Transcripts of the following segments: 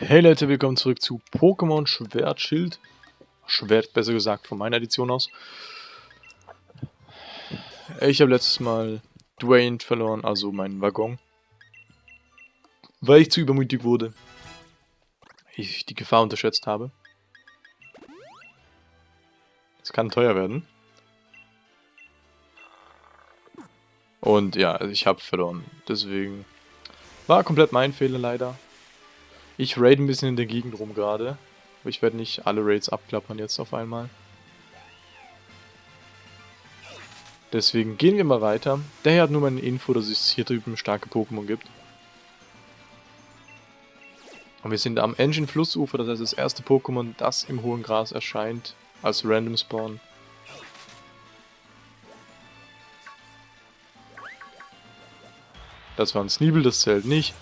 Hey Leute, willkommen zurück zu Pokémon Schwert Schild. Schwert, besser gesagt, von meiner Edition aus. Ich habe letztes Mal Dwayne verloren, also meinen Waggon. Weil ich zu übermütig wurde. Ich die Gefahr unterschätzt habe. Es kann teuer werden. Und ja, ich habe verloren. Deswegen war komplett mein Fehler leider. Ich raid ein bisschen in der Gegend rum gerade. Aber ich werde nicht alle Raids abklappern jetzt auf einmal. Deswegen gehen wir mal weiter. Der hier hat nur meine Info, dass es hier drüben starke Pokémon gibt. Und wir sind am Engine Flussufer, das heißt das erste Pokémon, das im hohen Gras erscheint, als Random Spawn. Das war ein Sneebel, das zählt nicht.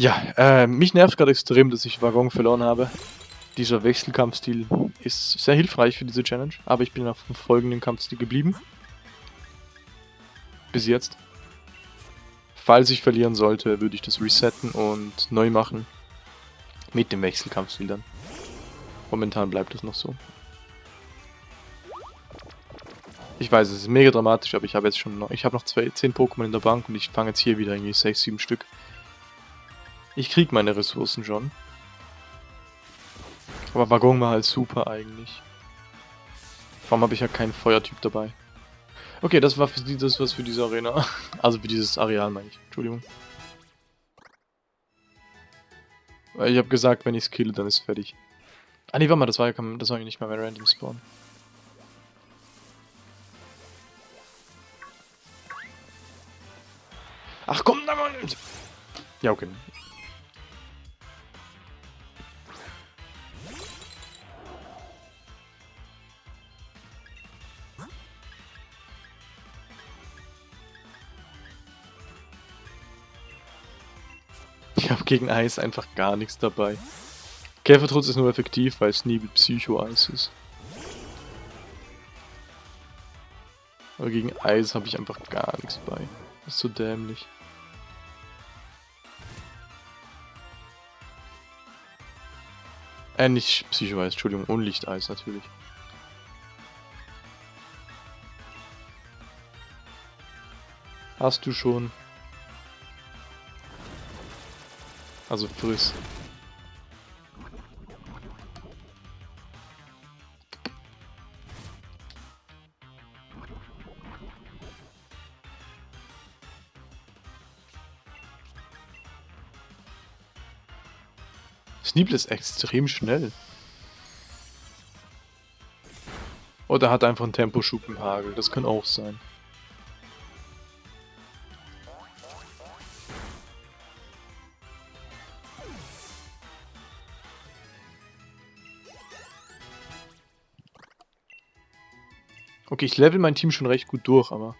Ja, äh, mich nervt gerade extrem, dass ich Waggon verloren habe. Dieser Wechselkampfstil ist sehr hilfreich für diese Challenge, aber ich bin auf dem folgenden Kampfstil geblieben. Bis jetzt. Falls ich verlieren sollte, würde ich das resetten und neu machen. Mit dem Wechselkampfstil dann. Momentan bleibt es noch so. Ich weiß, es ist mega dramatisch, aber ich habe jetzt schon noch, ich habe noch zwei, 10 Pokémon in der Bank und ich fange jetzt hier wieder irgendwie 6, 7 Stück. Ich krieg meine Ressourcen schon. Aber Waggon war halt super eigentlich. Warum habe ich ja keinen Feuertyp dabei? Okay, das war für die, das was für diese Arena. Also für dieses Areal meine ich. Entschuldigung. Ich habe gesagt, wenn ich es kille, dann ist fertig. Ah nee, warte mal, das war ja das war ja nicht mal mehr Random Spawn. Ach komm, da mal. Ja, okay. Gegen Eis einfach gar nichts dabei. Käfertrutz ist nur effektiv, weil Sneebel Psycho-Eis ist. Aber gegen Eis habe ich einfach gar nichts bei. Das ist so dämlich. Äh, nicht Psycho-Eis, Entschuldigung, Unlichteis natürlich. Hast du schon? Also friss. Sneeble ist extrem schnell. Oder hat einfach einen Temposchub im Hagel, das kann auch sein. Okay, ich level mein Team schon recht gut durch, aber...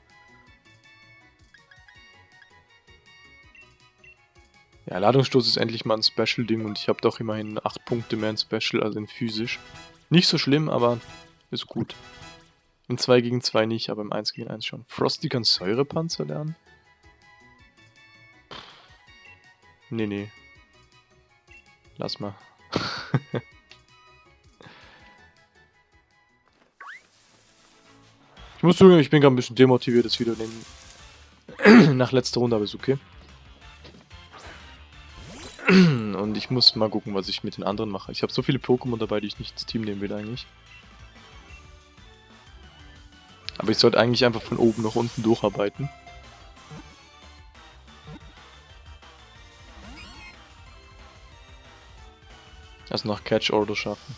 Ja, Ladungsstoß ist endlich mal ein Special-Ding und ich habe doch immerhin 8 Punkte mehr in Special, also in physisch. Nicht so schlimm, aber ist gut. In 2 gegen 2 nicht, aber im 1 gegen 1 schon. Frosty kann Säurepanzer lernen? Nee, nee. Lass mal. Ich muss zugeben, ich bin gerade ein bisschen demotiviert jetzt wieder den nach letzter Runde, aber ist okay. Und ich muss mal gucken, was ich mit den anderen mache. Ich habe so viele Pokémon dabei, die ich nicht ins Team nehmen will eigentlich. Aber ich sollte eigentlich einfach von oben nach unten durcharbeiten. Also nach Catch Order schaffen.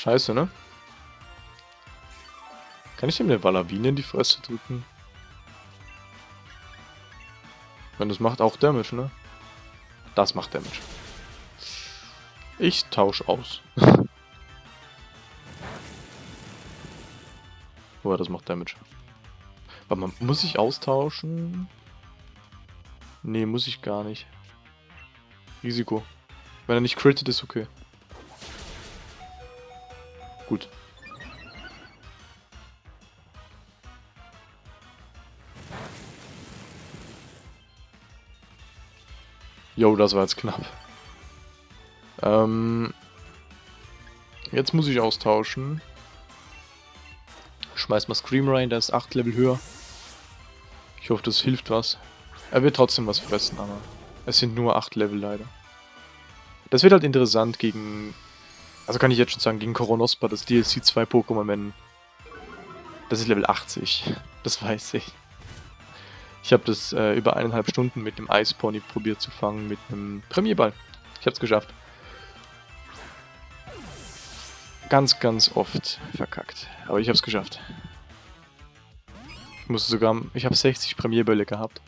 Scheiße, ne? Kann ich ihm eine Valabine in die Fresse drücken? Wenn das macht auch Damage, ne? Das macht Damage. Ich tausche aus. Boah, das macht Damage. Warte mal, muss ich austauschen? Nee, muss ich gar nicht. Risiko. Wenn er nicht crittet, ist okay. Gut. Jo, das war jetzt knapp. Ähm, jetzt muss ich austauschen. Schmeiß mal Scream rein, der ist 8 Level höher. Ich hoffe, das hilft was. Er wird trotzdem was fressen, aber es sind nur 8 Level leider. Das wird halt interessant gegen also kann ich jetzt schon sagen, gegen Koronospa, das DLC 2 Pokémon, wenn... Das ist Level 80. Das weiß ich. Ich habe das äh, über eineinhalb Stunden mit dem Eispony probiert zu fangen, mit einem Premierball. Ich habe es geschafft. Ganz, ganz oft verkackt. Aber ich habe es geschafft. Ich musste sogar... Ich habe 60 Premierbälle gehabt.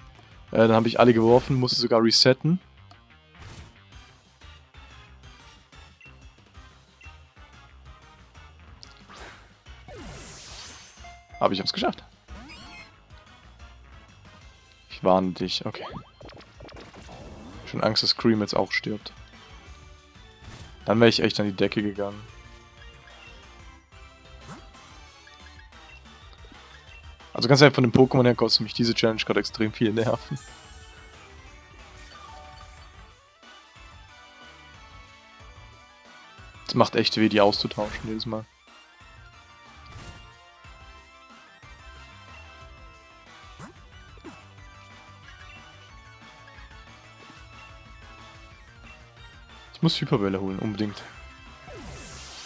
Äh, dann habe ich alle geworfen, musste sogar resetten. Aber ich habe es geschafft. Ich warne dich, okay. Schon Angst, dass Scream jetzt auch stirbt. Dann wäre ich echt an die Decke gegangen. Also ganz einfach von dem Pokémon her kostet mich diese Challenge gerade extrem viel Nerven. Es macht echt weh, die auszutauschen jedes Mal. Ich muss Hyperbälle holen, unbedingt.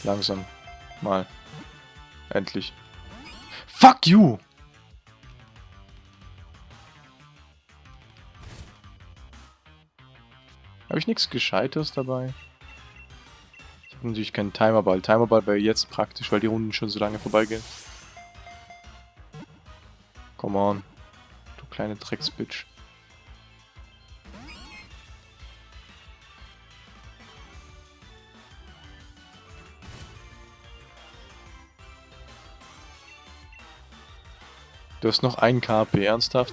Langsam. Mal. Endlich. Fuck you! Habe ich nichts Gescheites dabei? Ich habe natürlich keinen Timerball. Timerball wäre jetzt praktisch, weil die Runden schon so lange vorbeigehen. Come on. Du kleine Drecksbitch. Du hast noch ein KP, ernsthaft?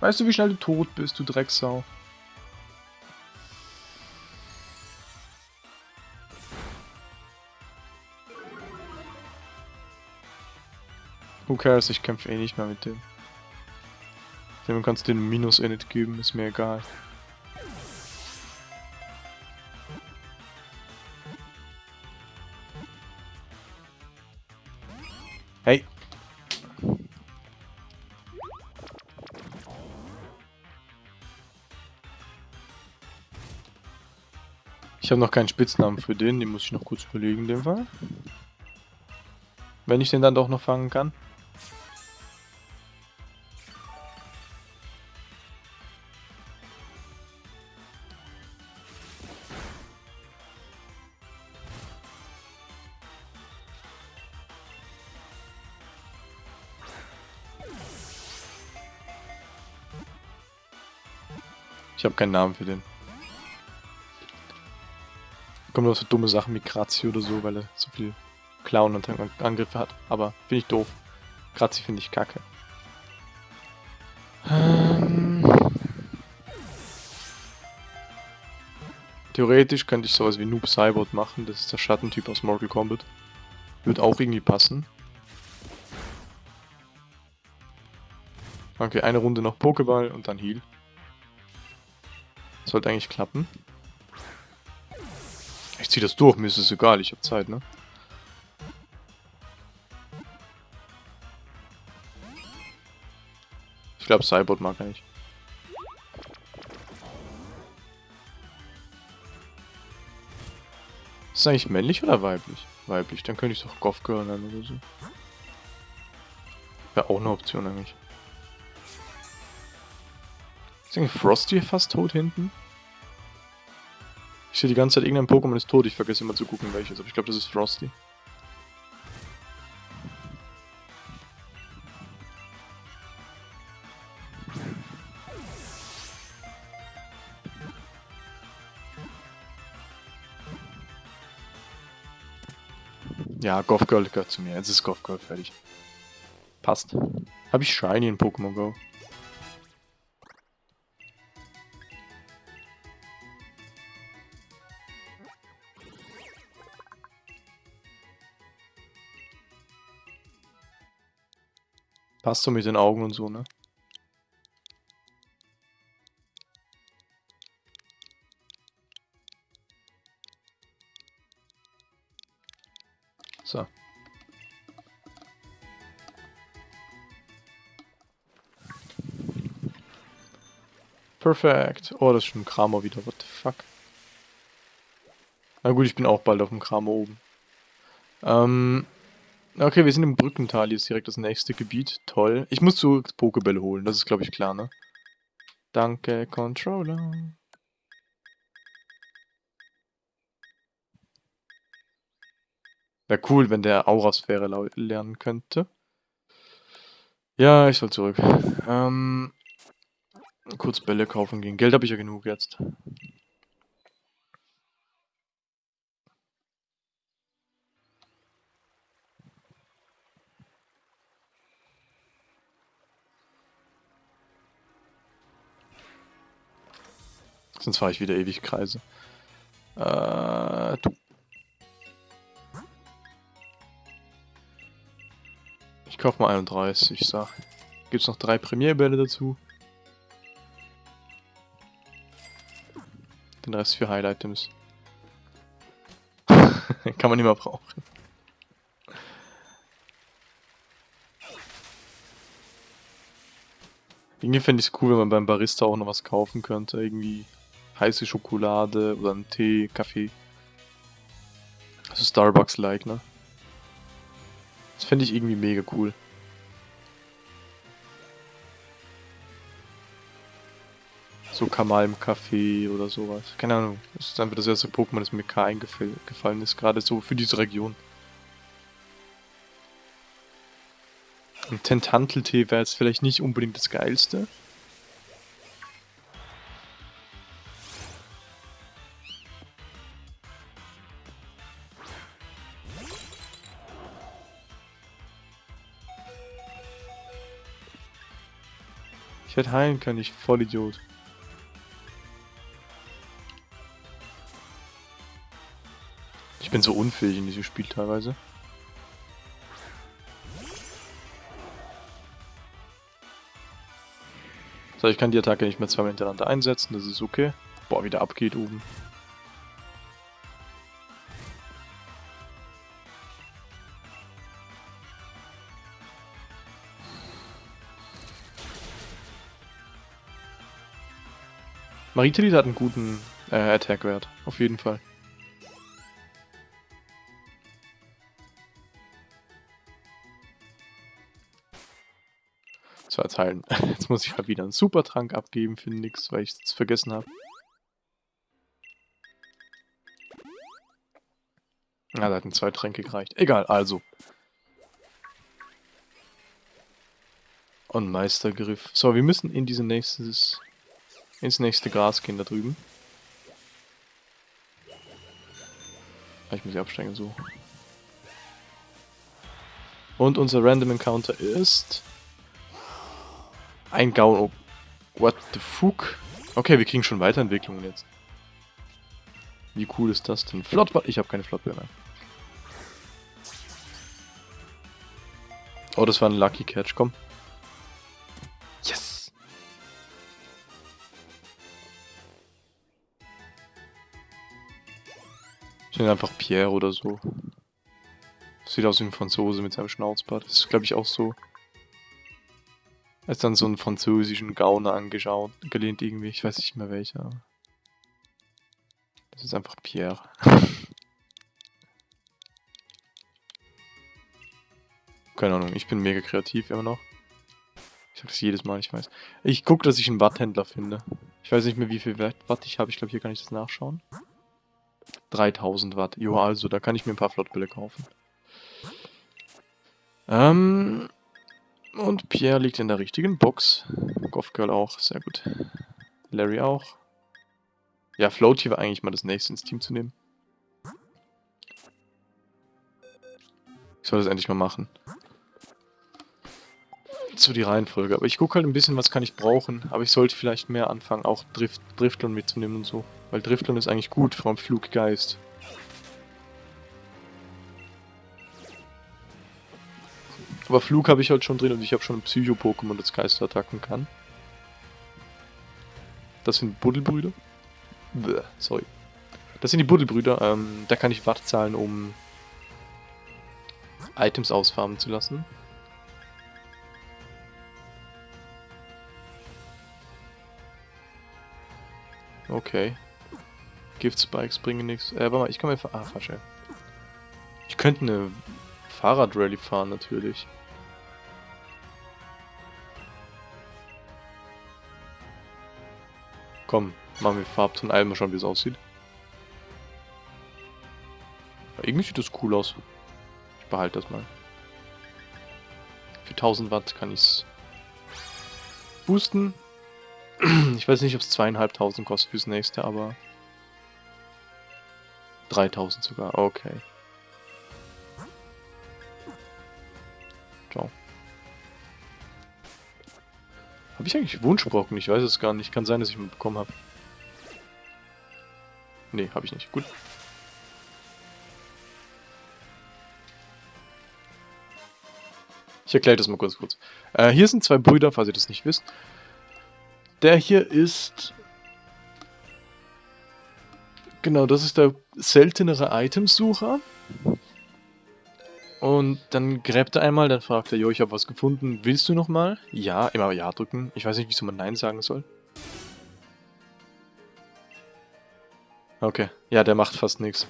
Weißt du, wie schnell du tot bist, du Drecksau? Who cares, ich kämpfe eh nicht mehr mit dem. Dem kannst du den Minus-Init geben, ist mir egal. Ich habe noch keinen Spitznamen für den, den muss ich noch kurz überlegen in dem Fall. Wenn ich den dann doch noch fangen kann. Ich habe keinen Namen für den. Kommt noch so dumme Sachen wie Grazi oder so, weil er so viel Clown und Angriffe hat. Aber finde ich doof. Grazi finde ich kacke. Ähm Theoretisch könnte ich sowas wie Noob Cybot machen. Das ist der Schattentyp aus Mortal Kombat. Wird auch irgendwie passen. Okay, eine Runde noch Pokéball und dann Heal. Sollte eigentlich klappen. Ich zieh das durch, mir ist es egal, ich habe Zeit, ne? Ich glaube, Cybot mag er nicht. Ist das eigentlich männlich oder weiblich? Weiblich, dann könnte ich doch Goth Girl nennen oder so. Wäre auch eine Option eigentlich. Ist eigentlich Frosty fast tot hinten? Ich sehe die ganze Zeit, irgendein Pokémon ist tot. Ich vergesse immer zu gucken, welches. Aber ich glaube, das ist Frosty. Ja, Goth Girl gehört zu mir. Jetzt ist Goth Girl fertig. Passt. Habe ich Shiny in Pokémon Go? Passt so mit den Augen und so, ne? So. Perfekt. Oh, das ist schon ein Kramer wieder. What the fuck? Na gut, ich bin auch bald auf dem Kramer oben. Ähm, okay, wir sind im Brückental. Hier ist direkt das nächste Gebiet. Toll. Ich muss zu Pokebälle holen. Das ist, glaube ich, klar, ne? Danke, Controller. Wäre cool, wenn der Aurasphäre lernen könnte. Ja, ich soll zurück. Ähm, kurz Bälle kaufen gehen. Geld habe ich ja genug jetzt. Sonst fahre ich wieder ewig Kreise. Äh, du. Ich kaufe mal 31, ich sag. Gibt's noch drei Premierbälle dazu. Den Rest für Highlight-Items. Kann man immer brauchen. Irgendwie fände ich es cool, wenn man beim Barista auch noch was kaufen könnte. Irgendwie heiße Schokolade oder einen Tee, Kaffee. Also Starbucks-like, ne? Das fände ich irgendwie mega cool. So Kamal im Kaffee oder sowas. Keine Ahnung. Das ist einfach das erste Pokémon, das mir K eingefallen ist. Gerade so für diese Region. Ein Tentantel-Tee wäre jetzt vielleicht nicht unbedingt das geilste. Ich hätte heilen können, ich Vollidiot. Ich bin so unfähig in diesem Spiel teilweise. So, ich kann die Attacke nicht mehr zweimal hintereinander einsetzen, das ist okay. Boah, wieder abgeht oben. Maritelit hat einen guten äh, Attack-Wert, auf jeden Fall. So, jetzt. Jetzt muss ich halt wieder einen Supertrank abgeben für nix, weil ich es vergessen habe. Ja, da hatten zwei Tränke gereicht. Egal, also. Und Meistergriff. So, wir müssen in diese nächstes ins nächste Gras gehen da drüben. Ich muss hier absteigen, so. Und unser Random Encounter ist... Ein Gaun... Oh, what the fuck? Okay, wir kriegen schon Weiterentwicklungen jetzt. Wie cool ist das denn? Flottball... Ich habe keine Flottball mehr. Oh, das war ein Lucky Catch, komm. Ich nenne einfach Pierre oder so. Sieht aus wie ein Franzose mit seinem Schnauzbart. Das ist, glaube ich, auch so. Er ist dann so einen französischen Gauner angeschaut, gelehnt irgendwie. Ich weiß nicht mehr welcher. Das ist einfach Pierre. Keine Ahnung, ich bin mega kreativ immer noch. Ich sag das jedes Mal, ich weiß. Ich gucke, dass ich einen Watthändler finde. Ich weiß nicht mehr, wie viel Watt ich habe. Ich glaube, hier kann ich das nachschauen. 3000 Watt. Jo, also, da kann ich mir ein paar Flottbälle kaufen. Ähm, und Pierre liegt in der richtigen Box. Goffgirl auch, sehr gut. Larry auch. Ja, Floaty war eigentlich mal das nächste ins Team zu nehmen. Ich soll das endlich mal machen so die Reihenfolge. Aber ich gucke halt ein bisschen, was kann ich brauchen. Aber ich sollte vielleicht mehr anfangen, auch Drift, Driftlon mitzunehmen und so. Weil Driftlon ist eigentlich gut, allem Fluggeist. Aber Flug habe ich halt schon drin und ich habe schon ein Psycho-Pokémon, das Geister attacken kann. Das sind Buddelbrüder. Bäh, sorry. Das sind die Buddelbrüder. Ähm, da kann ich Watt zahlen, um Items ausfarmen zu lassen. Okay. Gift Spikes bringen nichts. Äh, warte mal, ich kann mir... Ah, falsch, Ich könnte eine Fahrradrallye fahren, natürlich. Komm, machen wir Farbton einmal schauen, wie es aussieht. Irgendwie sieht das cool aus. Ich behalte das mal. Für 1000 Watt kann ich es boosten. Ich weiß nicht, ob es zweieinhalbtausend kostet fürs nächste, aber 3000 sogar. Okay. Ciao. Habe ich eigentlich Wunschbrocken? Ich weiß es gar nicht. Kann sein, dass ich ihn bekommen habe. Nee, habe ich nicht. Gut. Ich erkläre das mal kurz kurz. Äh, hier sind zwei Brüder, falls ihr das nicht wisst. Der hier ist... Genau, das ist der seltenere Itemsucher. Und dann gräbt er einmal, dann fragt er, jo, ich habe was gefunden, willst du nochmal? Ja, immer Ja drücken. Ich weiß nicht, wieso man Nein sagen soll. Okay, ja, der macht fast nichts.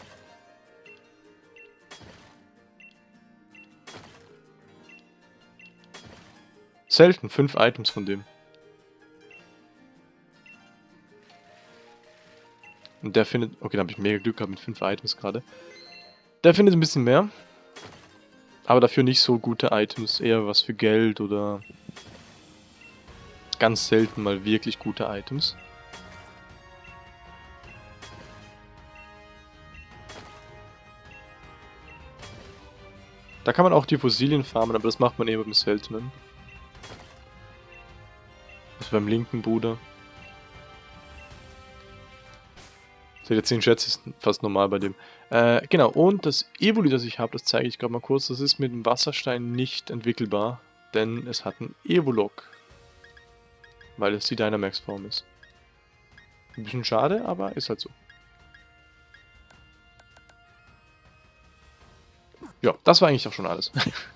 Selten, fünf Items von dem. Und der findet... Okay, da habe ich mega Glück gehabt mit fünf Items gerade. Der findet ein bisschen mehr. Aber dafür nicht so gute Items. Eher was für Geld oder... Ganz selten mal wirklich gute Items. Da kann man auch die Fossilien farmen, aber das macht man eher beim Seltenen. Also beim linken Bruder. Seht ihr, 10 Schätze ist fast normal bei dem. Äh, genau, und das Evoli, das ich habe, das zeige ich gerade mal kurz, das ist mit dem Wasserstein nicht entwickelbar, denn es hat einen Evolog. Weil es die Dynamax-Form ist. Ein bisschen schade, aber ist halt so. Ja, das war eigentlich auch schon alles.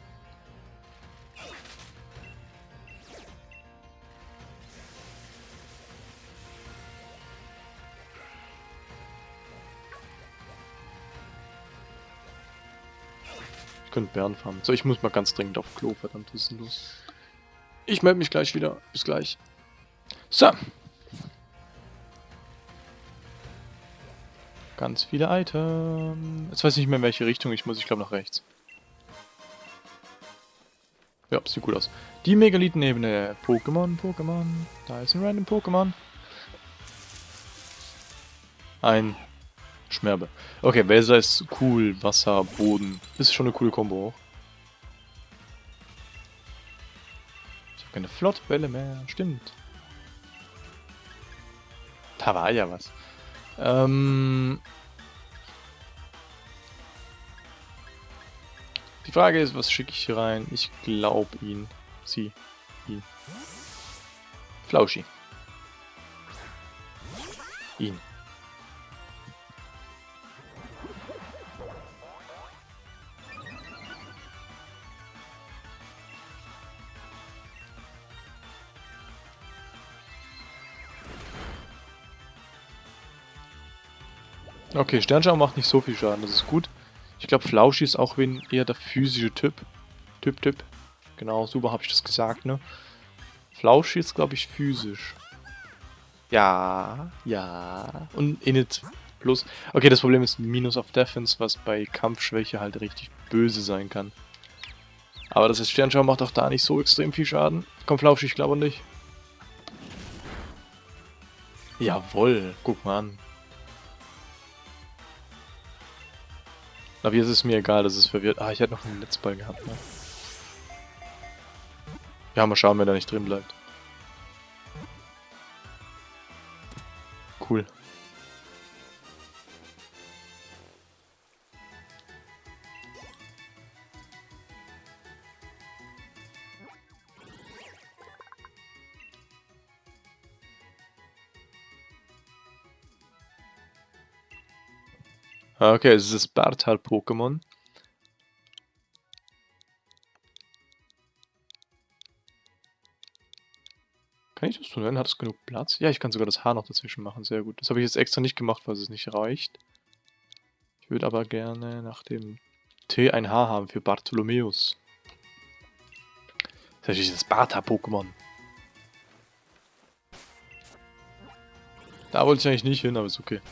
Ich könnte Bären farmen. So, ich muss mal ganz dringend auf Klo, verdammt, was ist denn los? Ich melde mich gleich wieder. Bis gleich. So. Ganz viele Items. Jetzt weiß ich nicht mehr in welche Richtung ich muss. Ich glaube nach rechts. Ja, sieht gut aus. Die Megalithenebene. Pokémon, Pokémon. Da ist ein random Pokémon. Ein Schmerbe. Okay, Wälser ist cool. Wasser, Boden. Ist schon eine coole Kombo auch. Ich habe keine Flottbälle mehr. Stimmt. Da war ja was. Ähm... Die Frage ist, was schicke ich hier rein? Ich glaube ihn. Sie. Ihn. Flauschi. Ihn. Okay, Sternschau macht nicht so viel Schaden, das ist gut. Ich glaube, Flauschi ist auch eher der physische Typ. Typ, Typ. Genau, super habe ich das gesagt, ne? Flauschi ist, glaube ich, physisch. Ja, ja. Und Init plus. Okay, das Problem ist Minus auf Defense, was bei Kampfschwäche halt richtig böse sein kann. Aber das ist Sternschau macht auch da nicht so extrem viel Schaden. Komm, Flauschi, ich glaube nicht. Jawoll, guck mal an. Aber jetzt ist mir egal, das ist verwirrt. Ah, ich hätte noch einen Netzball gehabt, ne? Ja, mal schauen, wenn er nicht drin bleibt. Cool. Ah, okay, es ist das Bartal-Pokémon. Kann ich das tun? Hat es genug Platz? Ja, ich kann sogar das Haar noch dazwischen machen. Sehr gut. Das habe ich jetzt extra nicht gemacht, weil es nicht reicht. Ich würde aber gerne nach dem T ein Haar haben für Bartholomäus. Das ist natürlich das Bartha-Pokémon. Da wollte ich eigentlich nicht hin, aber ist okay.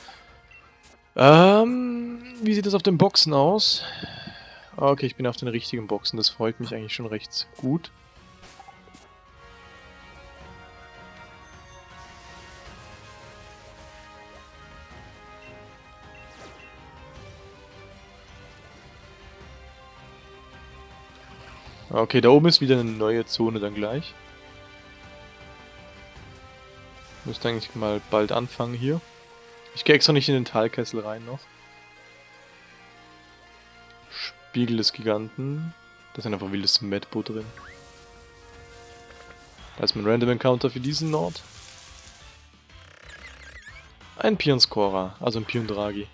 Ähm, wie sieht das auf den Boxen aus? Okay, ich bin auf den richtigen Boxen. Das freut mich eigentlich schon recht gut. Okay, da oben ist wieder eine neue Zone dann gleich. Müsste eigentlich mal bald anfangen hier. Ich gehe extra nicht in den Talkessel rein noch. Spiegel des Giganten. Da ist einfach wildes Medbo drin. Da ist mein Random Encounter für diesen Nord. Ein Pion Scorer, also ein Pion Draghi.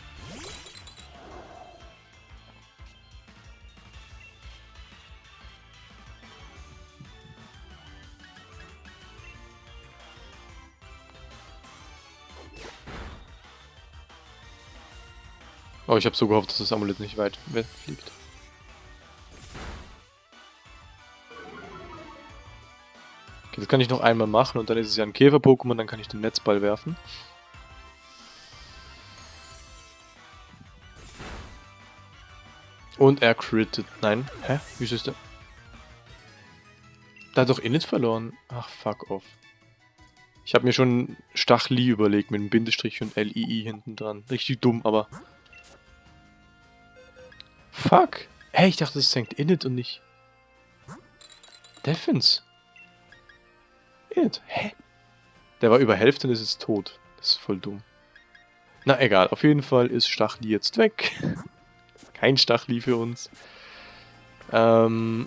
Oh, ich habe so gehofft, dass das Amulett nicht weit wegfliegt. Okay, das kann ich noch einmal machen und dann ist es ja ein Käfer-Pokémon, dann kann ich den Netzball werfen. Und er crittet. Nein. Hä? Wieso ist der... Da hat doch Init verloren. Ach, fuck off. Ich habe mir schon Stachli überlegt mit einem Bindestrich und LII hinten dran. Richtig dumm, aber... Fuck. Hey, ich dachte, das senkt Init und nicht... Defense. Init. Hä? Der war über Hälfte und ist jetzt tot. Das ist voll dumm. Na egal, auf jeden Fall ist Stachli jetzt weg. Kein Stachli für uns. Ähm,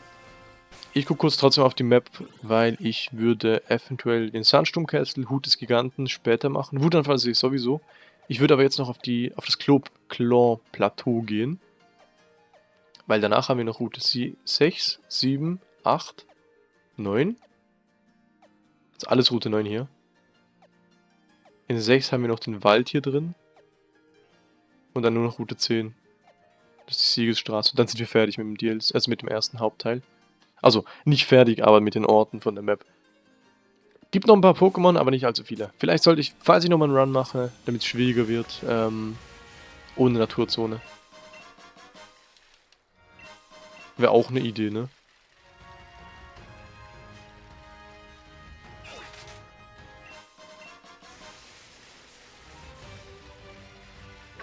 ich gucke kurz trotzdem auf die Map, weil ich würde eventuell den Sandsturm Castle, Hut des Giganten später machen. Wutanfall sehe ich sowieso. Ich würde aber jetzt noch auf die auf das Claw Plateau gehen. Weil danach haben wir noch Route 6, 7, 8, 9. Das ist alles Route 9 hier. In 6 haben wir noch den Wald hier drin. Und dann nur noch Route 10. Das ist die Siegesstraße. Und dann sind wir fertig mit dem DLC, also mit dem ersten Hauptteil. Also, nicht fertig, aber mit den Orten von der Map. Gibt noch ein paar Pokémon, aber nicht allzu viele. Vielleicht sollte ich, falls ich nochmal einen Run mache, damit es schwieriger wird, ähm, ohne Naturzone. Wäre auch eine Idee, ne?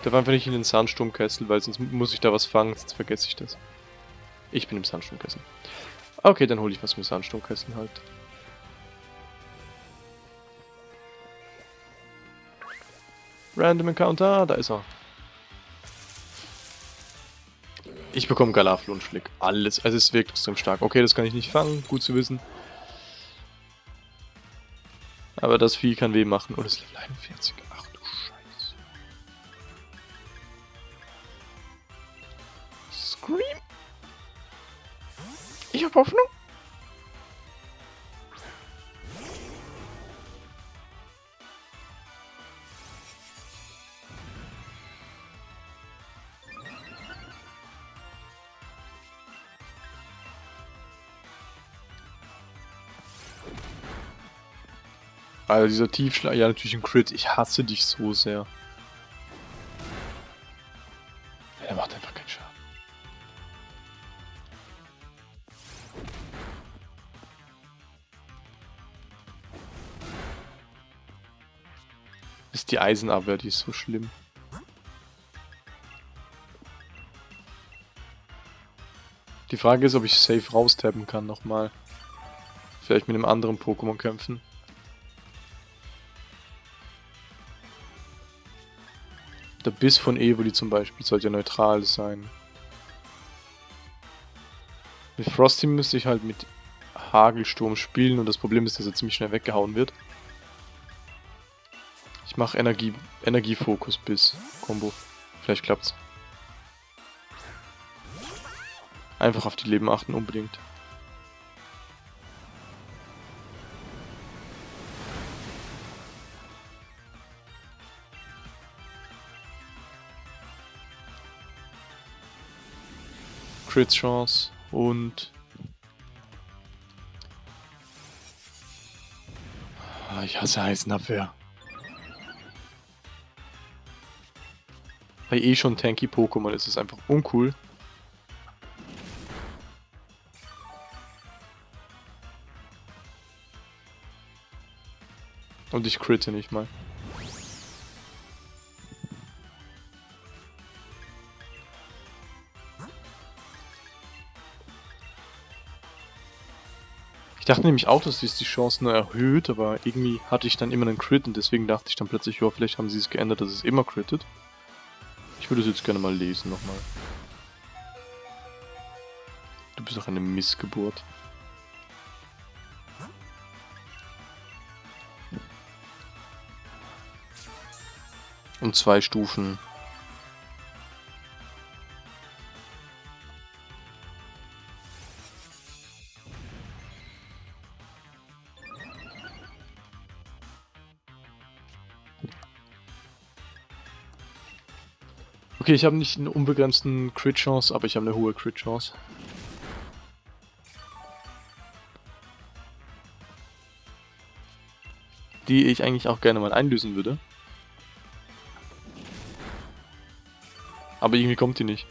Darf einfach nicht in den Sandsturmkessel, weil sonst muss ich da was fangen, sonst vergesse ich das. Ich bin im Sandsturmkessel. Okay, dann hole ich was mit Sandsturmkessel halt. Random Encounter, da ist er. Ich bekomme Galafel und Schlick. Alles. Also es wirkt extrem stark. Okay, das kann ich nicht fangen. Gut zu wissen. Aber das Vieh kann weh machen. Und es ist Level 41. Scream. Ich hab Hoffnung. Also dieser Tiefschlag, ja natürlich ein Crit. Ich hasse dich so sehr. Ist die Eisenabwehr, die ist so schlimm. Die Frage ist, ob ich safe raustappen kann nochmal. Vielleicht mit einem anderen Pokémon kämpfen. Der Biss von Evoli zum Beispiel sollte ja neutral sein. Mit Frosty müsste ich halt mit Hagelsturm spielen und das Problem ist, dass er ziemlich schnell weggehauen wird. Ich mache Energie, Energiefokus bis Combo. Vielleicht klappt's. Einfach auf die Leben achten unbedingt. Crit Chance und ah, ich hasse Heisenabwehr. Bei eh schon tanky Pokémon ist es einfach uncool. Und ich critte nicht mal. Ich dachte nämlich auch, dass dies die Chancen erhöht, aber irgendwie hatte ich dann immer einen Crit und deswegen dachte ich dann plötzlich, ja, vielleicht haben sie es geändert, dass es immer crittet. Ich würde es jetzt gerne mal lesen nochmal. Du bist doch eine Missgeburt. Und zwei Stufen Okay, ich habe nicht einen unbegrenzten Crit-Chance, aber ich habe eine hohe Crit-Chance. Die ich eigentlich auch gerne mal einlösen würde. Aber irgendwie kommt die nicht.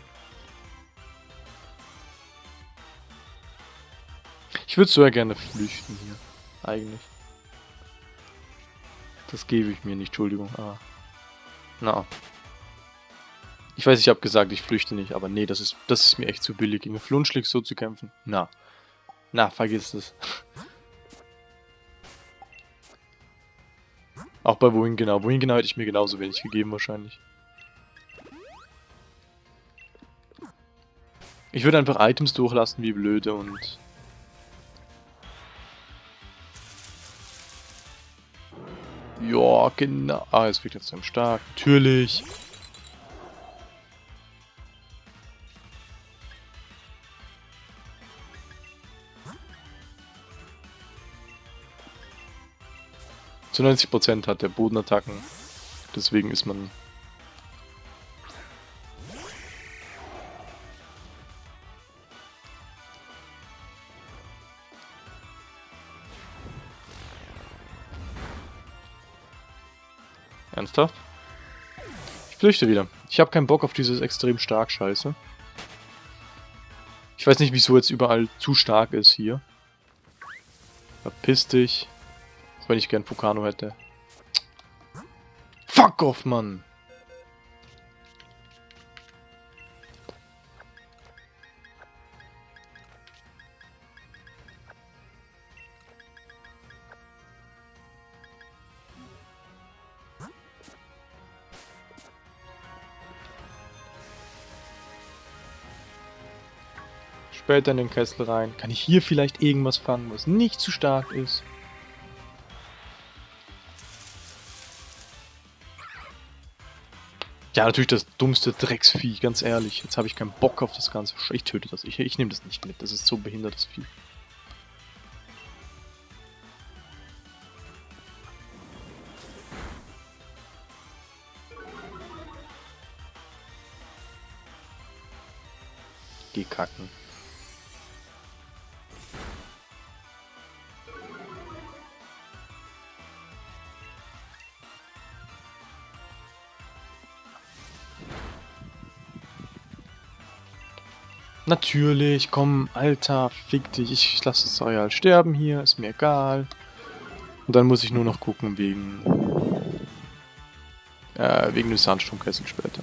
Ich würde so ja gerne flüchten hier. Eigentlich. Das gebe ich mir nicht, Entschuldigung. Ah. Na. Ich weiß, ich habe gesagt, ich flüchte nicht, aber nee, das ist, das ist mir echt zu billig, gegen Flunschlig so zu kämpfen. Na. Na, vergiss es. Auch bei wohin genau. Wohin genau hätte ich mir genauso wenig gegeben wahrscheinlich. Ich würde einfach Items durchlassen wie blöde und... Ja, genau. Ah, es wird jetzt dann stark. Natürlich. Zu 90% hat der Bodenattacken. Deswegen ist man... Ernsthaft? Ich flüchte wieder. Ich habe keinen Bock auf dieses extrem stark Scheiße. Ich weiß nicht, wieso jetzt überall zu stark ist hier. Verpiss dich. Wenn ich gern Fukano hätte. Fuck off, Mann! Später in den Kessel rein. Kann ich hier vielleicht irgendwas fangen, was nicht zu stark ist? Ja, natürlich das dummste Drecksvieh, ganz ehrlich. Jetzt habe ich keinen Bock auf das Ganze. Ich töte das. Ich, ich nehme das nicht mit. Das ist so behindertes Vieh. Geh kacken. Natürlich, komm, Alter, fick dich. Ich lasse das Areal sterben hier, ist mir egal. Und dann muss ich nur noch gucken wegen... Äh, wegen des Sandsturmkessels später.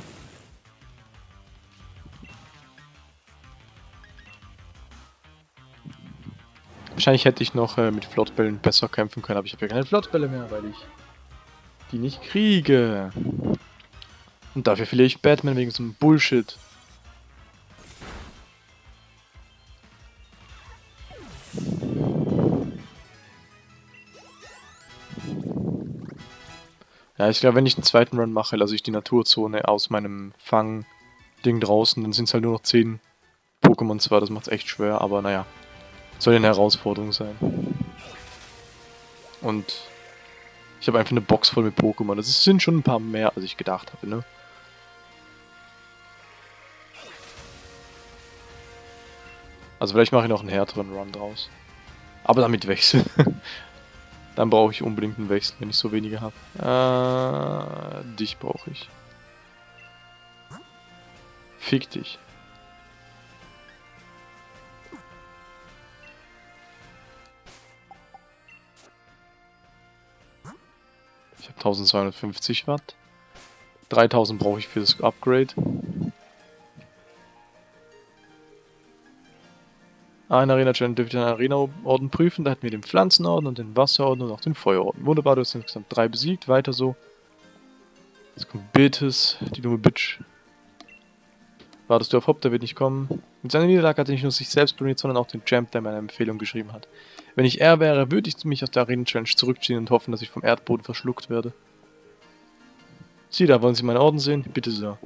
Wahrscheinlich hätte ich noch äh, mit Flottbällen besser kämpfen können, aber ich habe ja keine Flottbälle mehr, weil ich die nicht kriege. Und dafür verliere ich Batman wegen so einem Bullshit. Ja, ich glaube, wenn ich einen zweiten Run mache, lasse ich die Naturzone aus meinem Fang-Ding draußen. Dann sind es halt nur noch 10 Pokémon zwar, das macht es echt schwer, aber naja. Soll eine Herausforderung sein. Und ich habe einfach eine Box voll mit Pokémon. Das sind schon ein paar mehr, als ich gedacht habe, ne? Also vielleicht mache ich noch einen härteren Run draus. Aber damit Wechsel. Dann brauche ich unbedingt einen Wechsel, wenn ich so wenige habe. Äh, dich brauche ich. Fick dich. Ich habe 1250 Watt. 3000 brauche ich für das Upgrade. Ein Arena-Challenge dürfte den Arena-Orden prüfen. Da hätten wir den Pflanzenorden und den Wasserorden und auch den Feuerorden. Wunderbar, du hast insgesamt drei besiegt. Weiter so. Jetzt kommt Betis, die dumme Bitch. Wartest du auf Hop, der wird nicht kommen. Mit seiner Niederlage hat er nicht nur sich selbst blamiert, sondern auch den Champ, der mir eine Empfehlung geschrieben hat. Wenn ich er wäre, würde ich mich aus der Arena-Challenge zurückziehen und hoffen, dass ich vom Erdboden verschluckt werde. Sie da, wollen Sie meinen Orden sehen? Bitte sehr.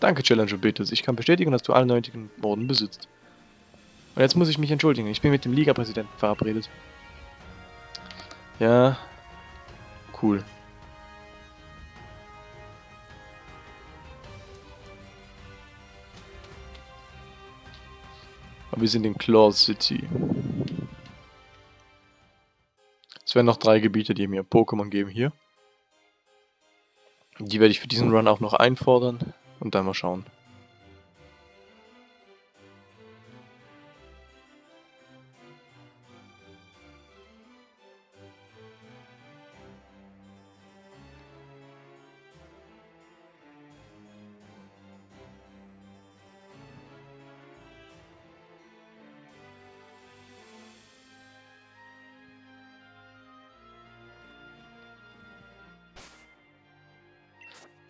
Danke, Challenger Betis. Ich kann bestätigen, dass du alle nötigen Orden besitzt. Und jetzt muss ich mich entschuldigen. Ich bin mit dem Liga-Präsidenten verabredet. Ja. Cool. Aber wir sind in Claw City. Es werden noch drei Gebiete, die mir Pokémon geben hier. Die werde ich für diesen Run auch noch einfordern und dann mal schauen.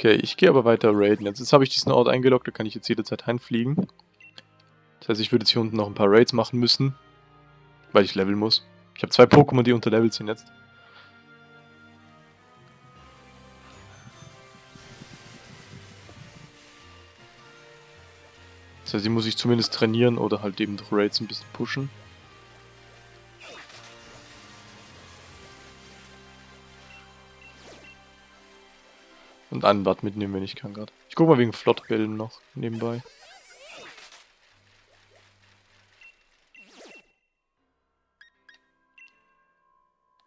Okay, ich gehe aber weiter raiden. Jetzt, habe ich diesen Ort eingeloggt, da kann ich jetzt jederzeit reinfliegen. Das heißt, ich würde jetzt hier unten noch ein paar Raids machen müssen, weil ich leveln muss. Ich habe zwei Pokémon, die unterlevelt sind jetzt. Das heißt, die muss ich zumindest trainieren oder halt eben durch Raids ein bisschen pushen. Und Anwart mitnehmen, wenn ich kann gerade. Ich guck mal wegen Flottbällen noch nebenbei.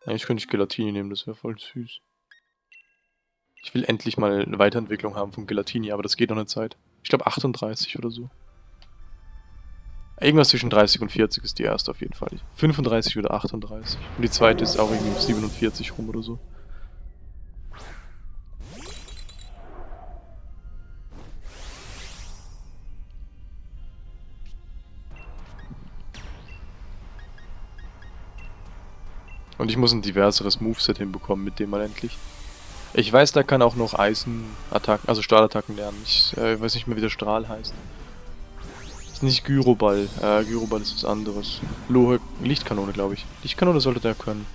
Eigentlich könnte ich Gelatini nehmen, das wäre voll süß. Ich will endlich mal eine Weiterentwicklung haben von Gelatini, aber das geht noch eine Zeit. Ich glaube 38 oder so. Irgendwas zwischen 30 und 40 ist die erste auf jeden Fall. 35 oder 38. Und die zweite ist auch irgendwie 47 rum oder so. Und ich muss ein diverseres Moveset hinbekommen mit dem mal endlich. Ich weiß, da kann auch noch Eisenattacken, also Stahlattacken lernen. Ich äh, weiß nicht mehr, wie der Strahl heißt. Ist nicht Gyroball. Äh, Gyroball ist was anderes. Lohe, Lichtkanone, glaube ich. Lichtkanone sollte der können.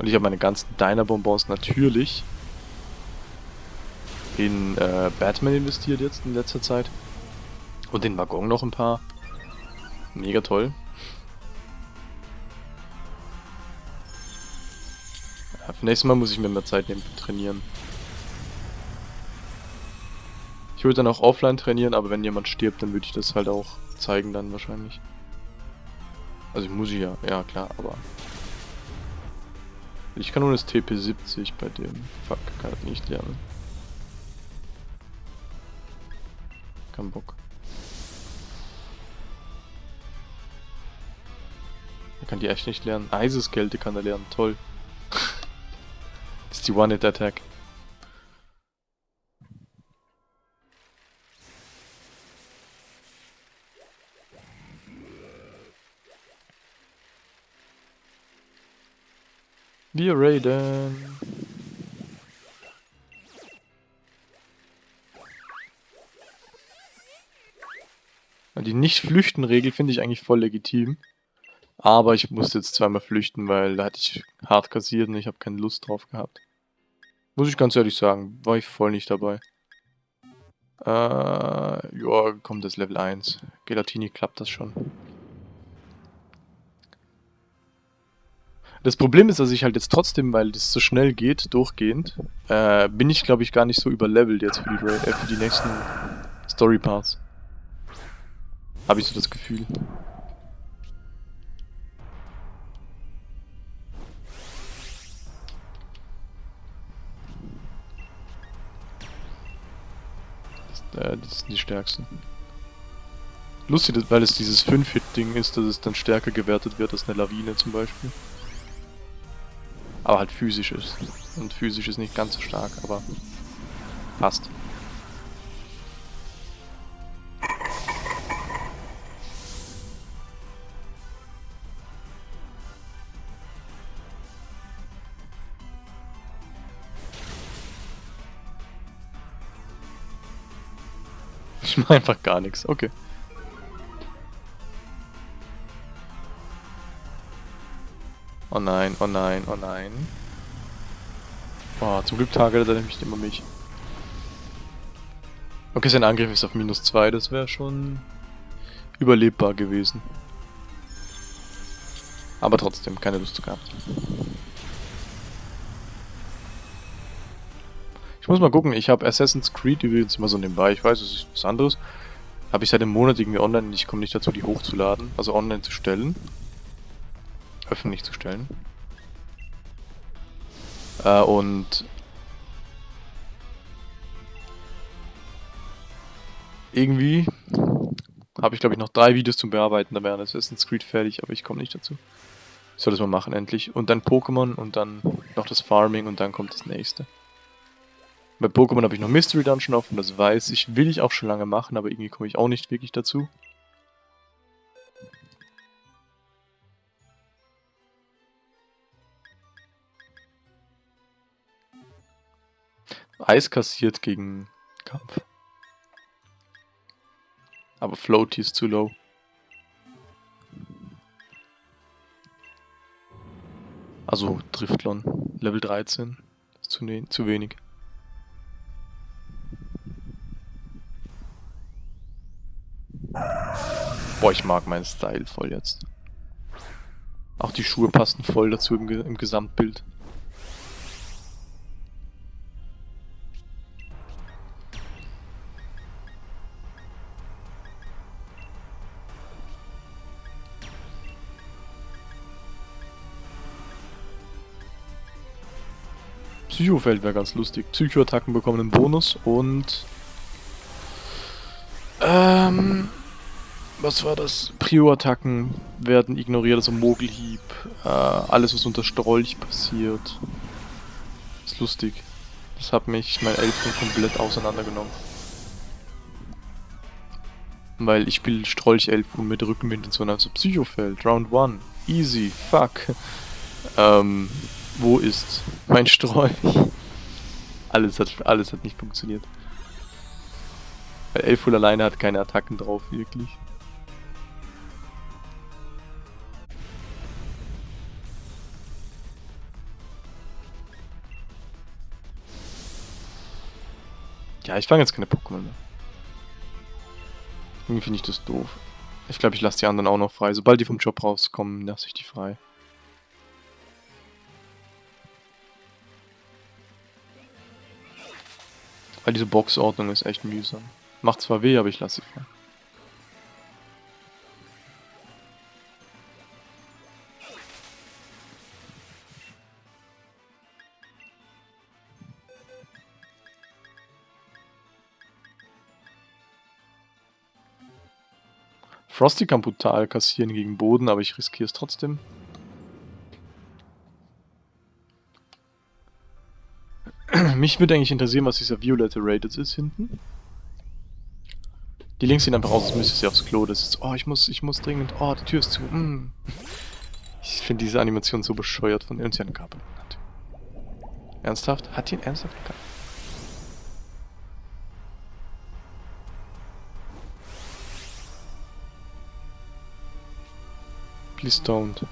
Und ich habe meine ganzen Diner-Bonbons natürlich in äh, Batman investiert jetzt in letzter Zeit. Und den Waggon noch ein paar. Mega toll. Ja, für nächstes Mal muss ich mir mehr Zeit nehmen für Trainieren. Ich würde dann auch offline trainieren, aber wenn jemand stirbt, dann würde ich das halt auch zeigen dann wahrscheinlich. Also ich muss ja, ja klar, aber... Ich kann nur das TP70 bei dem. Fuck, kann ich nicht lernen. Keinen Bock. Er kann die echt nicht lernen. Eiseskälte kann er lernen, toll. das ist die One-Hit-Attack. Wir raiden. Die Nicht-Flüchten-Regel finde ich eigentlich voll legitim. Aber ich musste jetzt zweimal flüchten, weil da hatte ich hart kassiert und ich habe keine Lust drauf gehabt. Muss ich ganz ehrlich sagen, war ich voll nicht dabei. Äh, ja, kommt das Level 1. Gelatini klappt das schon. Das Problem ist, dass ich halt jetzt trotzdem, weil das so schnell geht, durchgehend, äh, bin ich glaube ich gar nicht so überlevelt jetzt für die, äh, für die nächsten Story Parts. Habe ich so das Gefühl. Das, äh, das sind die stärksten. Lustig, weil es dieses 5-Hit-Ding ist, dass es dann stärker gewertet wird als eine Lawine zum Beispiel. Aber halt physisch ist. Und physisch ist nicht ganz so stark, aber passt. einfach gar nichts, okay. Oh nein, oh nein, oh nein. Oh, zum Glück targetet er nämlich immer mich. Okay, sein Angriff ist auf minus 2, das wäre schon überlebbar gewesen. Aber trotzdem, keine Lust gehabt. Ich muss mal gucken, ich habe Assassin's Creed übrigens immer so nebenbei, ich weiß, es ist was anderes. Habe ich seit einem Monat irgendwie online und ich komme nicht dazu, die hochzuladen, also online zu stellen öffentlich zu stellen. Äh, und irgendwie habe ich glaube ich noch drei Videos zum Bearbeiten, da wäre Assassin's Creed fertig, aber ich komme nicht dazu. Ich soll das mal machen endlich. Und dann Pokémon und dann noch das Farming und dann kommt das nächste. Bei Pokémon habe ich noch Mystery Dungeon offen, das weiß ich, will ich auch schon lange machen, aber irgendwie komme ich auch nicht wirklich dazu. Eis kassiert gegen Kampf. Aber Floaty ist zu low. Also Driftlon, Level 13. Ist zu, ne zu wenig. Boah, ich mag meinen Style voll jetzt. Auch die Schuhe passen voll dazu im, im Gesamtbild. Psychofeld wäre ganz lustig. Psychoattacken bekommen einen Bonus und... Ähm... Was war das? Prio-Attacken werden ignoriert, also Mogelhieb, äh, alles was unter Strolch passiert. Ist lustig. Das hat mich mein Elfen komplett auseinandergenommen. Weil ich spiele Strolch Elfen mit Rückenwind und so, also Psychofeld, Round 1, easy, fuck. ähm, wo ist mein Strolch? Alles hat, alles hat nicht funktioniert. Weil Elful alleine hat keine Attacken drauf, wirklich. Ja, ich fange jetzt keine Pokémon mehr. Irgendwie finde ich das doof. Ich glaube, ich lasse die anderen auch noch frei. Sobald die vom Job rauskommen, lasse ich die frei. Weil diese Boxordnung ist echt mühsam. Macht zwar weh, aber ich lasse sie frei. Frosty kann brutal kassieren gegen Boden, aber ich riskiere es trotzdem. Mich würde eigentlich interessieren, was dieser violette Rated ist hinten. Die Links sehen einfach aus, als müsste sie aufs Klo. Das ist, oh, ich muss, ich muss dringend, oh, die Tür ist zu. Mm. Ich finde diese Animation so bescheuert von uns ja einen Kabel. Ernsthaft? Hat die einen ernsthaft gehabt? Please don't.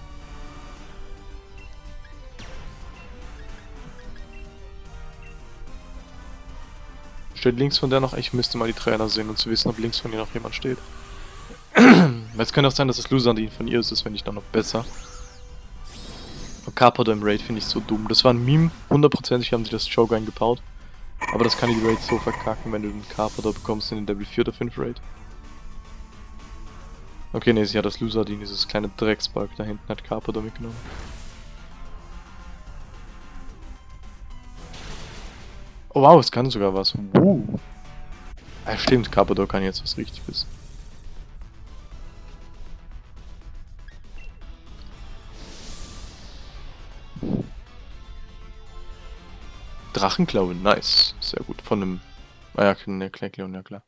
Steht links von der noch? Ich müsste mal die Trainer sehen, um zu wissen, ob links von ihr noch jemand steht. Weil es könnte auch sein, dass das Lusandin von ihr ist, das fände ich dann noch besser. Carpador im Raid finde ich so dumm. Das war ein Meme, hundertprozentig haben sie das Joke eingebaut. Aber das kann die Raid so verkacken, wenn du den Carpador bekommst in den Level 4 oder 5 Raid. Okay, ne, sie hat das Lusardin, dieses kleine Drecksbalg da hinten, hat Carpador mitgenommen. Oh wow, es kann sogar was. Uh. Ah, stimmt, Carpador kann jetzt was Richtiges. Drachenklaue, nice. Sehr gut. Von einem. Ah ja, ne, Knackleon, ja klar.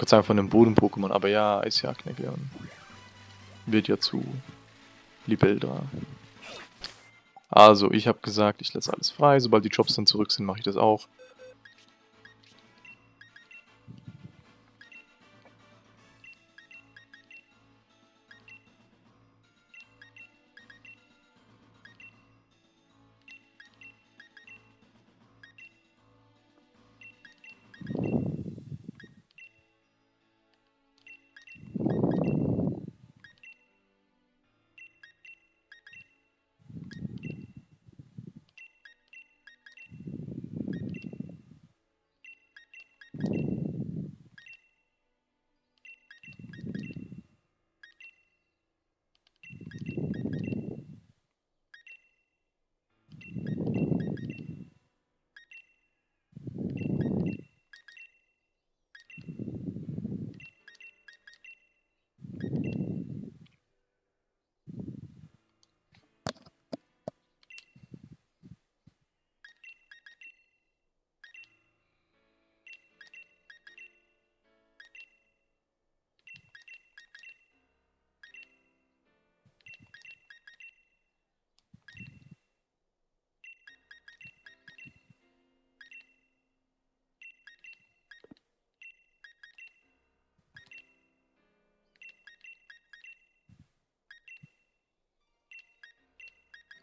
Gott sei von einem Boden-Pokémon, aber ja, ist ja Knackleon. Wird ja zu Libeldra. Also, ich habe gesagt, ich lasse alles frei. Sobald die Jobs dann zurück sind, mache ich das auch.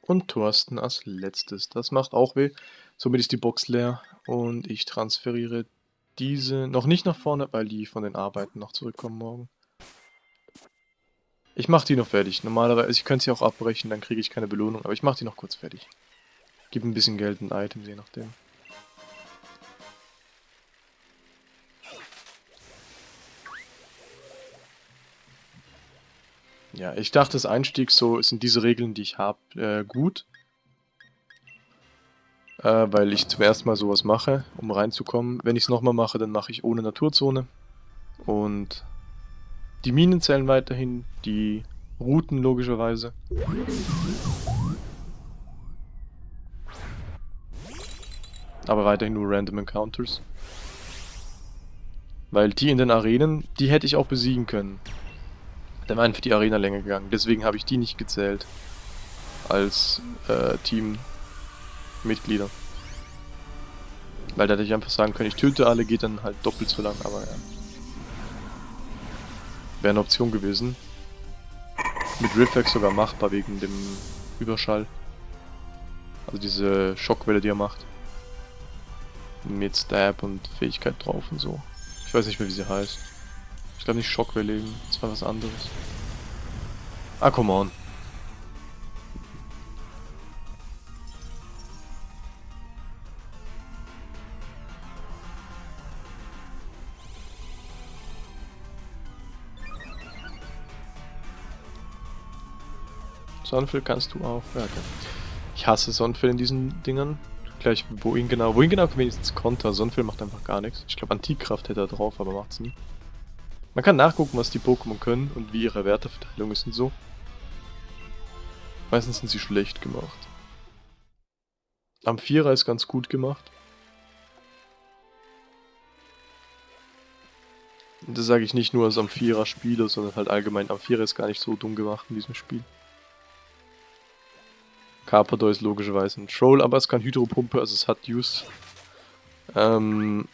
Und Thorsten als letztes. Das macht auch weh. Somit ist die Box leer und ich transferiere diese noch nicht nach vorne, weil die von den Arbeiten noch zurückkommen morgen. Ich mache die noch fertig. Normalerweise, ich könnte sie auch abbrechen, dann kriege ich keine Belohnung, aber ich mache die noch kurz fertig. Gib ein bisschen Geld und Items, je nachdem. Ja, ich dachte, das Einstieg so sind diese Regeln, die ich habe, äh, gut. Äh, weil ich zum ersten Mal sowas mache, um reinzukommen. Wenn ich es nochmal mache, dann mache ich ohne Naturzone. Und die Minen zählen weiterhin, die Routen logischerweise. Aber weiterhin nur Random Encounters. Weil die in den Arenen, die hätte ich auch besiegen können. Dann wären für die Arena-Länge gegangen. Deswegen habe ich die nicht gezählt. Als äh, Teammitglieder. Weil da hätte ich einfach sagen können, ich töte alle, geht dann halt doppelt so lang, aber ja. Wäre eine Option gewesen. Mit Riffex sogar machbar wegen dem Überschall. Also diese Schockwelle, die er macht. Mit Stab und Fähigkeit drauf und so. Ich weiß nicht mehr, wie sie heißt. Ich glaube nicht Schockwelle eben. Das war was anderes. Ah, come on. Sonnenfell kannst du auch. Ja, okay. Ich hasse Sonnenfell in diesen Dingern. Gleich wohin genau. Wohin genau wenigstens Konter. Sonnenfell macht einfach gar nichts. Ich glaube Antikkraft hätte er drauf, aber macht's nie. Man kann nachgucken, was die Pokémon können und wie ihre Werteverteilung ist und so. Meistens sind sie schlecht gemacht. Amphira ist ganz gut gemacht. Und das sage ich nicht nur als Amphira-Spieler, sondern halt allgemein. Amphira ist gar nicht so dumm gemacht in diesem Spiel. Carpador ist logischerweise ein Troll, aber es kann Hydropumpe, also es hat Use. Ähm,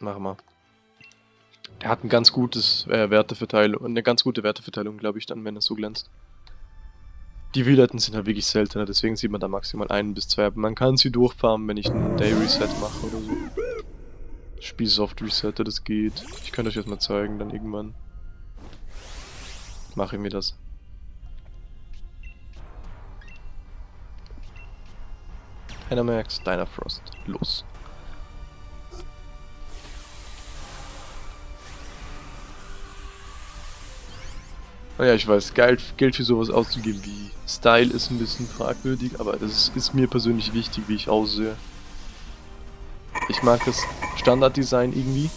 Machen wir. Er hat ein ganz gutes äh, Werteverteilung, eine ganz gute Werteverteilung, glaube ich, dann, wenn es so glänzt. Die Wielerten sind halt wirklich seltener, deswegen sieht man da maximal ein bis zwei, aber man kann sie durchfarmen, wenn ich einen Day Reset mache oder so. Spiel soft resette, das geht. Ich könnte euch das mal zeigen, dann irgendwann. Mache ich mir das. Dynamax, Dynafrost, los. Naja, ich weiß, Geld, Geld für sowas auszugeben wie Style ist ein bisschen fragwürdig, aber das ist, mir persönlich wichtig, wie ich aussehe. Ich mag das Standarddesign irgendwie,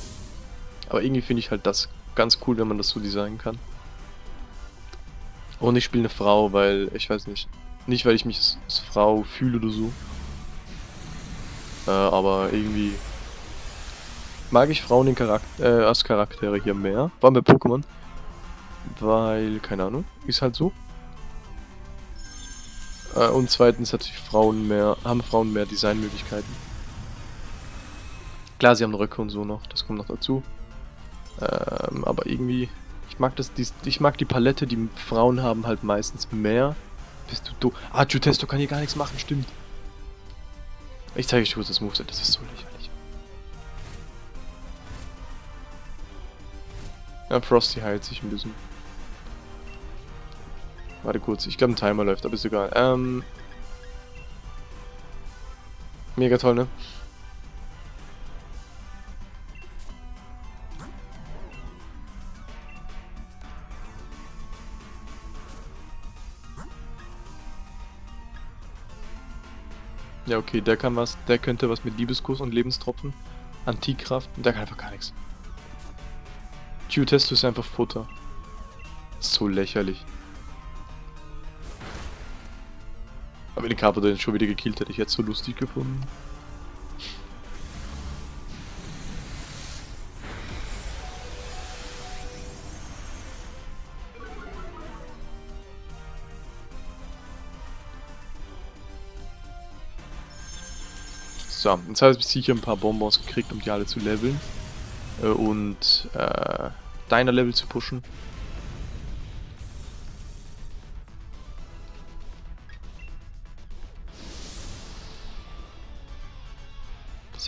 aber irgendwie finde ich halt das ganz cool, wenn man das so designen kann. Und ich spiele eine Frau, weil, ich weiß nicht, nicht weil ich mich als, als Frau fühle oder so, äh, aber irgendwie mag ich Frauen Charakter, äh, als Charaktere hier mehr, vor allem bei Pokémon. Weil, keine Ahnung, ist halt so. Äh, und zweitens hat Frauen mehr, haben Frauen mehr Designmöglichkeiten. Klar, sie haben Röcke und so noch, das kommt noch dazu. Ähm, aber irgendwie, ich mag das, die, ich mag die Palette, die Frauen haben halt meistens mehr. Bist du do Ah, Jutesto kann hier gar nichts machen, stimmt. Ich zeige euch kurz das Moveset, das ist so lächerlich. Ja, Frosty heilt sich ein bisschen. Warte kurz, ich glaube ein Timer läuft, aber ist egal. Ähm. Mega toll, ne? Ja, okay, der kann was, der könnte was mit Liebeskuss und Lebenstropfen. Antikraft, und der kann einfach gar nichts. Geotesto ist einfach Futter. So lächerlich. Aber den Carpador den schon wieder gekillt hätte ich jetzt so lustig gefunden. So, jetzt habe ich sicher ein paar Bonbons gekriegt, um die alle zu leveln. Äh, und äh, deiner Level zu pushen.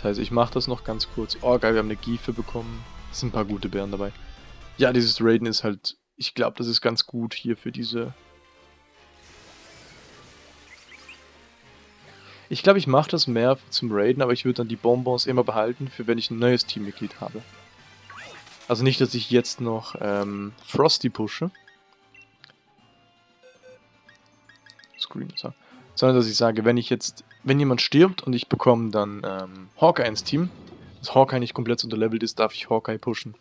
Heißt, ich mache das noch ganz kurz. Oh geil, wir haben eine Giefe bekommen. Es sind ein paar gute Bären dabei. Ja, dieses Raiden ist halt... Ich glaube, das ist ganz gut hier für diese Ich glaube, ich mache das mehr zum Raiden, aber ich würde dann die Bonbons immer behalten, für wenn ich ein neues Teammitglied habe. Also nicht, dass ich jetzt noch ähm, Frosty pushe. Screen, so. Sondern, dass ich sage, wenn ich jetzt, wenn jemand stirbt und ich bekomme dann ähm, Hawkeye ins Team, dass Hawkeye nicht komplett unterlevelt ist, darf ich Hawkeye pushen.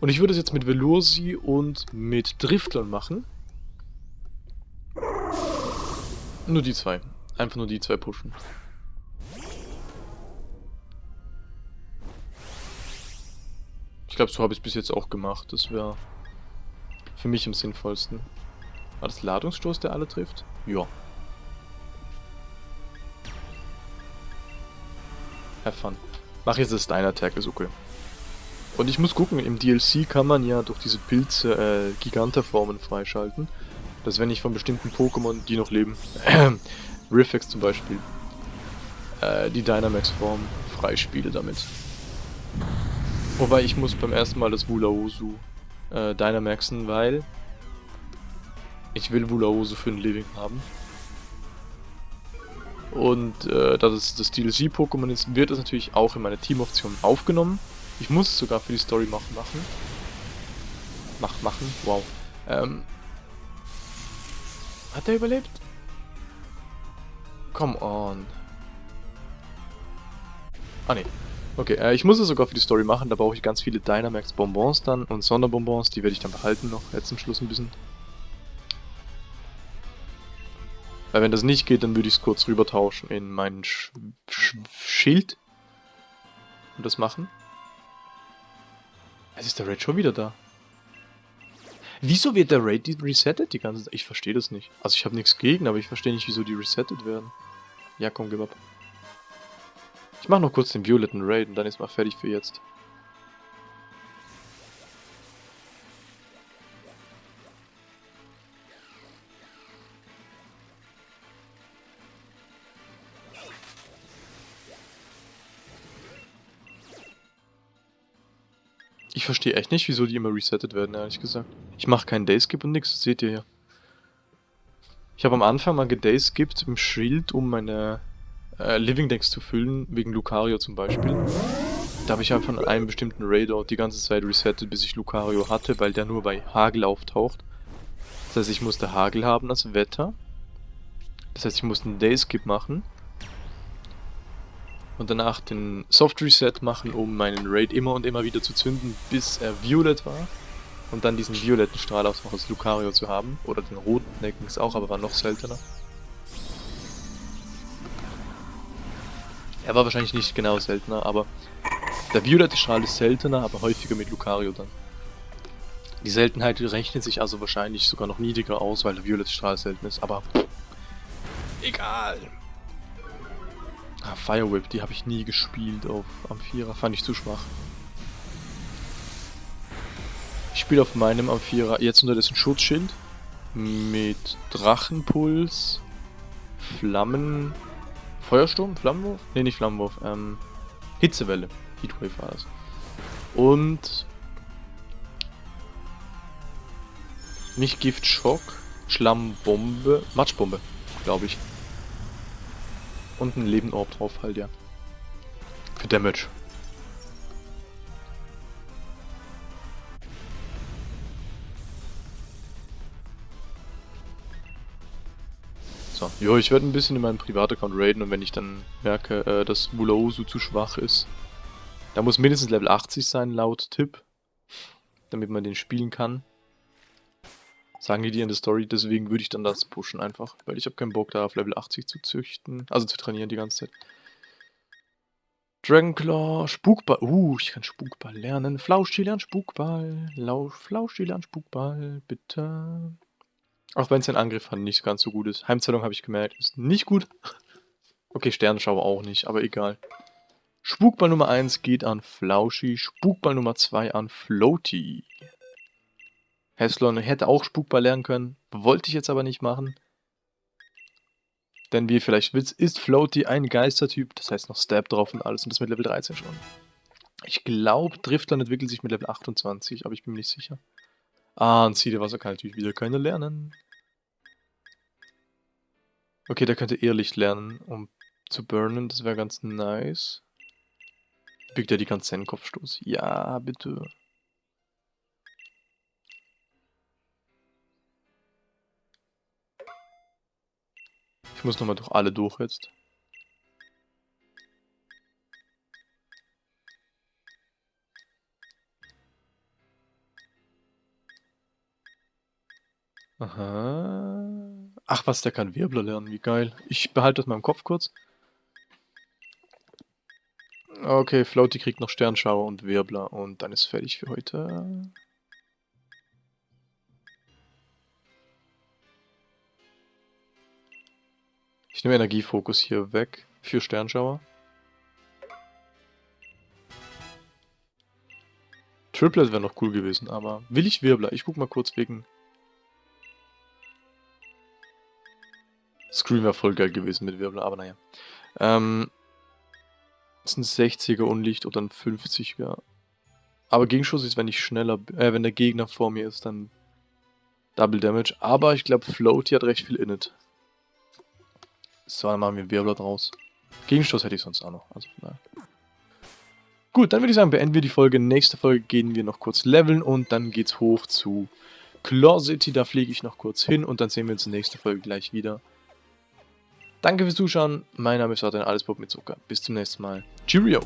Und ich würde es jetzt mit Velosi und mit Driftlern machen. Nur die zwei. Einfach nur die zwei pushen. Ich glaube, so habe ich es bis jetzt auch gemacht. Das wäre für mich am sinnvollsten. War das Ladungsstoß, der alle trifft? Ja. Have fun. Mach jetzt das Attack, ist okay. Und ich muss gucken, im DLC kann man ja durch diese Pilze äh, Giganterformen freischalten. Dass wenn ich von bestimmten Pokémon, die noch leben, Riffex zum Beispiel, äh, die Dynamax-Form freispiele damit. Wobei ich muss beim ersten Mal das Wulaosu äh, Dynamaxen, weil ich will Wulaosu für ein Living haben. Und äh, da das das DLC-Pokémon ist, wird es natürlich auch in meine Teamoption aufgenommen. Ich muss es sogar für die Story machen. machen. Mach, machen, wow. Ähm, hat er überlebt? Come on. Ah ne. Okay, äh, ich muss es sogar für die Story machen, da brauche ich ganz viele Dynamax Bonbons dann und Sonderbonbons, die werde ich dann behalten noch, jetzt zum Schluss ein bisschen. Weil wenn das nicht geht, dann würde ich es kurz rüber tauschen in meinen Sch Sch Schild. Und das machen. Jetzt ist der Raid schon wieder da. Wieso wird der Raid resettet die ganze Zeit? Ich verstehe das nicht. Also ich habe nichts gegen, aber ich verstehe nicht, wieso die resettet werden. Ja, komm, gib ab. Ich mache noch kurz den violetten Raid und dann ist mal fertig für jetzt. Verstehe echt nicht, wieso die immer resettet werden, ehrlich gesagt. Ich mache keinen Dayskip und nix, das seht ihr hier. Ich habe am Anfang mal gedayskippt im Shield, um meine äh, Living Decks zu füllen, wegen Lucario zum Beispiel. Da habe ich einfach an einem bestimmten Raider die ganze Zeit resettet, bis ich Lucario hatte, weil der nur bei Hagel auftaucht. Das heißt, ich musste Hagel haben als Wetter. Das heißt, ich musste einen Dayskip machen. Und danach den Soft Reset machen, um meinen Raid immer und immer wieder zu zünden, bis er Violet war und dann diesen violetten Strahl aus aus Lucario zu haben. Oder den roten Neckens auch, aber war noch seltener. Er war wahrscheinlich nicht genau seltener, aber der violette Strahl ist seltener, aber häufiger mit Lucario dann. Die Seltenheit rechnet sich also wahrscheinlich sogar noch niedriger aus, weil der violette Strahl selten ist, aber egal. Ah, Fire Whip, die habe ich nie gespielt auf Amphira, fand ich zu schwach. Ich spiele auf meinem Amphira jetzt unterdessen Schutzschild mit Drachenpuls, Flammen, Feuersturm, Flammenwurf? Ne, nicht Flammenwurf, ähm, Hitzewelle. Heatwave war das. Und nicht Giftschock, Schlammbombe, Matschbombe, glaube ich. Und ein Lebenorb drauf halt, ja. Für Damage. So, jo, ich werde ein bisschen in meinem Privataccount raiden und wenn ich dann merke, äh, dass Mulausu zu schwach ist, da muss mindestens Level 80 sein, laut Tipp, damit man den spielen kann. Sagen die dir in der Story, deswegen würde ich dann das pushen einfach, weil ich habe keinen Bock da auf Level 80 zu züchten, also zu trainieren die ganze Zeit. Dragonclaw, Spukball, uh, ich kann Spukball lernen, Flauschi lernt Spukball, Flauschi lernt Spukball, bitte. Auch wenn sein Angriff halt nicht ganz so gut ist. Heimzählung habe ich gemerkt, ist nicht gut. Okay, Sternenschau auch nicht, aber egal. Spukball Nummer 1 geht an Flauschi, Spukball Nummer 2 an Floaty. Heslon hätte auch Spukball lernen können, wollte ich jetzt aber nicht machen. Denn wie ihr vielleicht wisst, ist Floaty ein Geistertyp, das heißt noch Stab drauf und alles und das mit Level 13 schon. Ich glaube, Driftland entwickelt sich mit Level 28, aber ich bin mir nicht sicher. Ah, und Siedewasser kann natürlich wieder keiner lernen. Okay, der könnte Irrlicht lernen, um zu burnen. Das wäre ganz nice. Biegt er die ganze Kopfstoß? Ja, bitte. Muss nochmal durch alle durch jetzt. Aha. Ach was, der kann Wirbler lernen, wie geil. Ich behalte das mal im Kopf kurz. Okay, Floaty kriegt noch Sternschauer und Wirbler und dann ist fertig für heute. Ich nehme Energiefokus hier weg für Sternschauer. Triplet wäre noch cool gewesen, aber will ich Wirbler? Ich guck mal kurz wegen Scream wäre voll geil gewesen mit Wirbel, aber naja. Ähm, das ist ein 60er Unlicht oder ein 50er. Aber Gegenschuss ist, wenn ich schneller, äh, wenn der Gegner vor mir ist, dann Double Damage. Aber ich glaube, Floaty hat recht viel Init. So, dann machen wir Wirbler draus. Gegenstoß hätte ich sonst auch noch. Also, naja. Gut, dann würde ich sagen, beenden wir die Folge. Nächste Folge gehen wir noch kurz leveln und dann geht's hoch zu Claw City. Da fliege ich noch kurz hin und dann sehen wir uns in der nächsten Folge gleich wieder. Danke fürs Zuschauen. Mein Name ist Martin Allesbob mit Zucker. Bis zum nächsten Mal. Cheerio!